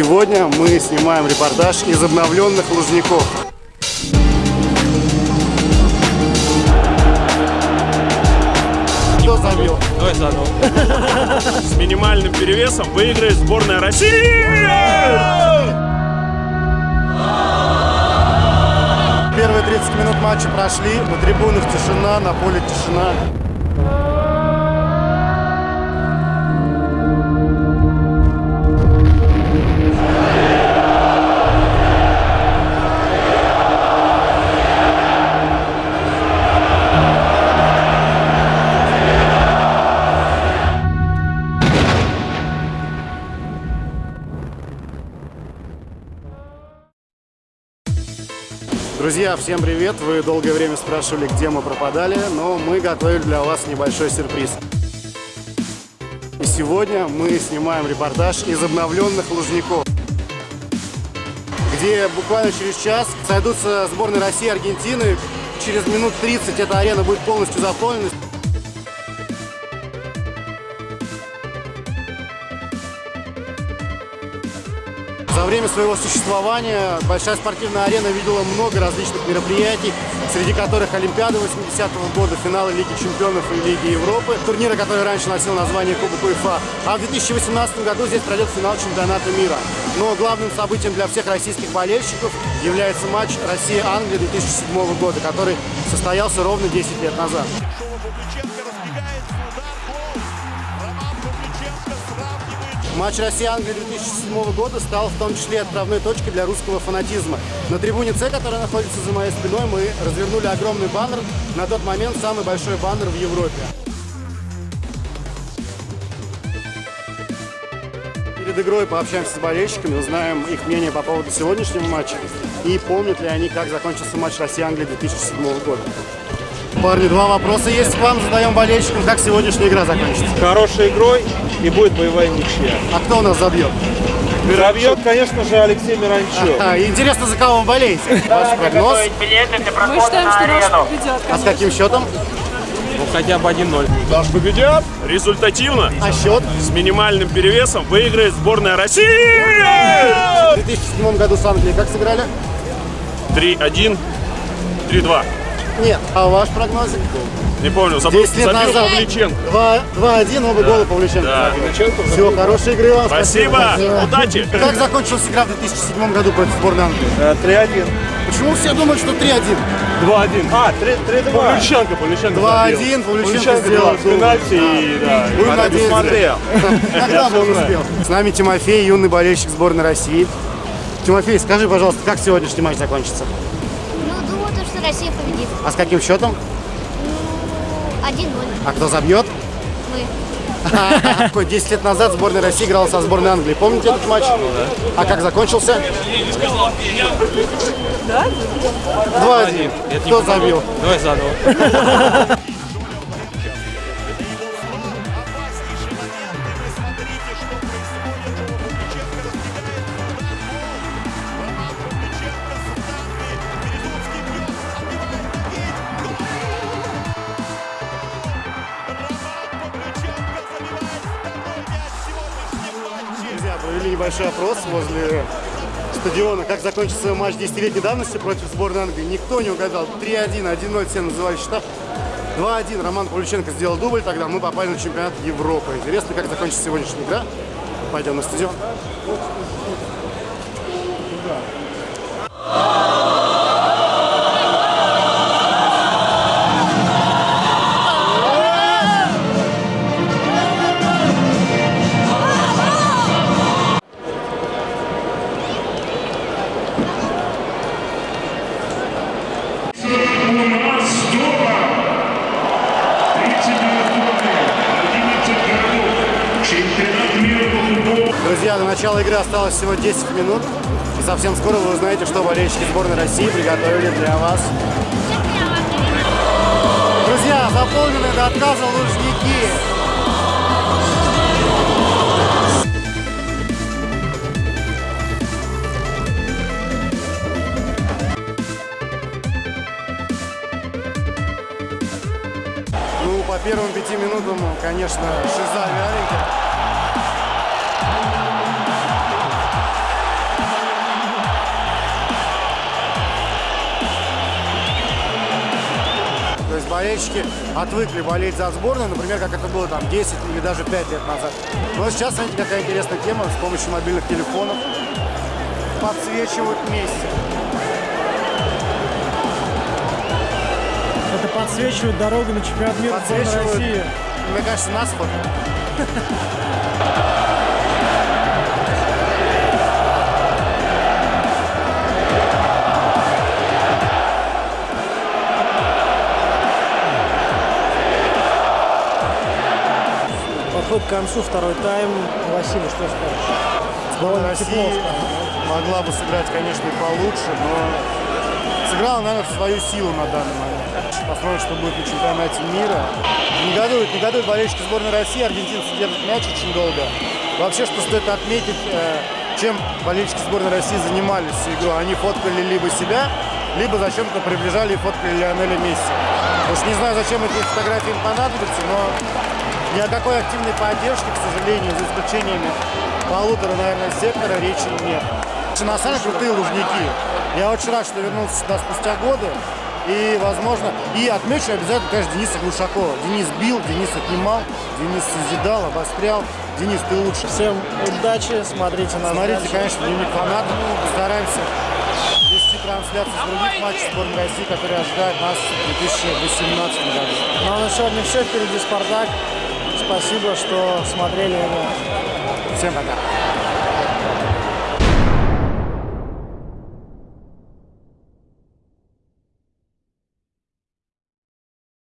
сегодня мы снимаем репортаж из обновленных Лужников. Кто забил? Давай заново. С минимальным перевесом выиграет сборная России! Первые 30 минут матча прошли, на трибунах тишина, на поле тишина. Друзья, всем привет! Вы долгое время спрашивали, где мы пропадали, но мы готовили для вас небольшой сюрприз. И сегодня мы снимаем репортаж из обновленных Лужников, где буквально через час сойдутся сборные России и Аргентины. Через минут 30 эта арена будет полностью заполнена. За время своего существования Большая спортивная арена видела много различных мероприятий, среди которых Олимпиада 80-го года, финалы Лиги Чемпионов и Лиги Европы, турнира, который раньше носил название Кубок УЕФА. А в 2018 году здесь пройдет финал чемпионата мира. Но главным событием для всех российских болельщиков является матч Россия-Англия 2007 года, который состоялся ровно 10 лет назад. Матч Россия-Англия 2007 года стал в том числе отправной точкой для русского фанатизма. На трибуне С, которая находится за моей спиной, мы развернули огромный баннер, на тот момент самый большой баннер в Европе. Перед игрой пообщаемся с болельщиками, узнаем их мнение по поводу сегодняшнего матча и помнят ли они, как закончился матч Россия-Англия 2007 года. Парни, два вопроса есть к вам. Задаем болельщикам, как сегодняшняя игра закончится. Хорошей игрой и будет боевая ничья. А кто у нас забьет? Забьет, конечно же, Алексей Миранчук. А, интересно, за кого вы болеете? Ваш прогноз? Мы считаем, что наш победят, А с каким счетом? Ну, хотя бы 1-0. Наш победят. Результативно. А счет? С минимальным перевесом выиграет сборная России! В 2007 году с Англией как сыграли? 3-1, 3-2. Нет. А ваш прогноз? Не помню, забыл, 10 лет забил назад. Павличенко. 2-1, оба гола Павлюченко. Да. забил. Все, хорошей игры вам. Спасибо, удачи. Как закончилась игра в 2007 году против сборной Англии? 3-1. Почему все думают, что 3-1? 2-1. А, 3-2. Павлюченко, Павлюченко 2-1, Павлюченко сделал. сделал пенальти и, да. Будем надеяться. смотрел. Когда он успел? С нами Тимофей, юный болельщик сборной России. Тимофей, скажи, пожалуйста, как сегодняшний матч закончится? Ну, что Россия победит. А с каким счетом? Ну, 1-0. А кто забьет? Мы. Какой 10 лет назад сборная России играла со сборной Англии. Помните этот матч? А как закончился? 2-1. Кто забил? Давай заново. небольшой опрос возле стадиона, как закончится матч 10-летней давности против сборной Англии. Никто не угадал. 3-1, 1-0, все называли счета. 2-1 Роман Павлюченко сделал дубль, тогда мы попали на чемпионат Европы. Интересно, как закончится сегодняшняя игра. Пойдем на стадион. Начала игры осталось всего 10 минут. И совсем скоро вы узнаете, что болельщики сборной России приготовили для вас. Друзья, заполненные до отказа лужники. Ну, по первым пяти минутам, конечно, шиза вяленькая. Болельщики отвыкли болеть за сборную, например, как это было там 10 или даже 5 лет назад. Но сейчас, смотрите, какая интересная тема, с помощью мобильных телефонов подсвечивают вместе. Это подсвечивает дорогу на чемпионат мира Подсвечивают, России. мне кажется, нас вот. Концу второй тайм. Василий, что скажешь? Довольно тепло России стало, могла бы сыграть, конечно, и получше, но сыграла, наверное, в свою силу на данный момент. Посмотрим, что будет на чемпионате мира. Негодуют, негодуют болельщики сборной России. Аргентинцы держат мяч очень долго. Вообще, что стоит отметить, э, чем болельщики сборной России занимались всю игру. Они фоткали либо себя, либо зачем-то приближали и фоткали Лионеля Месси. Уж не знаю, зачем эти фотографии им понадобятся, но ни о какой активной поддержке, к сожалению, за исключениями полутора, наверное, сектора речи нет. На самом деле крутые лужники. Я очень рад, что вернулся сюда спустя годы. И, возможно, и отмечу обязательно, конечно, Дениса Глушакова. Денис бил, Денис отнимал, Денис созидал, обострял. Денис, ты лучше. Всем удачи, смотрите нас Смотрите, дальше. конечно, дневник фанатов. Постараемся вести трансляцию с других матчей сборной России, которые ожидают нас в 2018 году. Ну а на сегодня все. Впереди Спартак. Спасибо, что смотрели. Всем пока.